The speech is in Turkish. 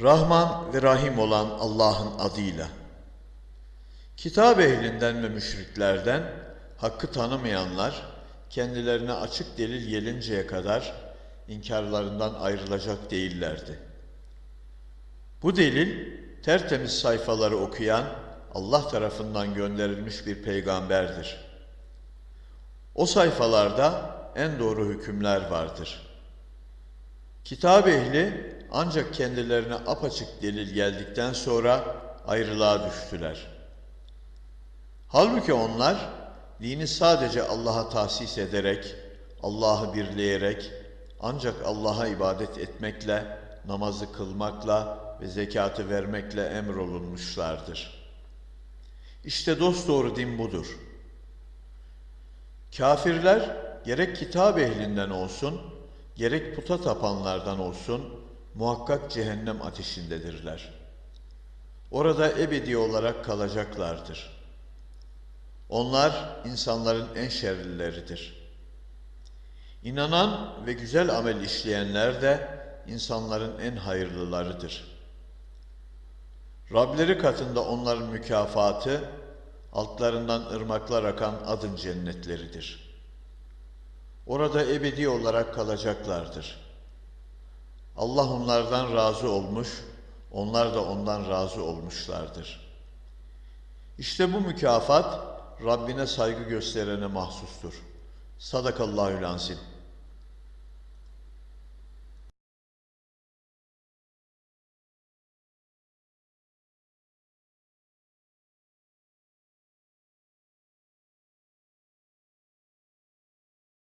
Rahman ve Rahim olan Allah'ın adıyla. Kitap ehlinden ve müşriklerden hakkı tanımayanlar kendilerine açık delil gelinceye kadar inkarlarından ayrılacak değillerdi. Bu delil tertemiz sayfaları okuyan Allah tarafından gönderilmiş bir peygamberdir. O sayfalarda en doğru hükümler vardır. Kitap ehli ancak kendilerine apaçık delil geldikten sonra ayrılığa düştüler. Halbuki onlar dini sadece Allah'a tahsis ederek, Allah'ı birleyerek, ancak Allah'a ibadet etmekle, namazı kılmakla ve zekatı vermekle emrolunmuşlardır. İşte dosdoğru din budur. Kafirler gerek kitap ehlinden olsun, gerek puta tapanlardan olsun muhakkak cehennem ateşindedirler. Orada ebedi olarak kalacaklardır. Onlar insanların en şerlileridir. İnanan ve güzel amel işleyenler de insanların en hayırlılarıdır. Rableri katında onların mükafatı, altlarından ırmaklar akan adın cennetleridir. Orada ebedi olarak kalacaklardır. Allah onlardan razı olmuş, onlar da ondan razı olmuşlardır. İşte bu mükafat Rabbine saygı gösterene mahsustur. Sadakallahül azim.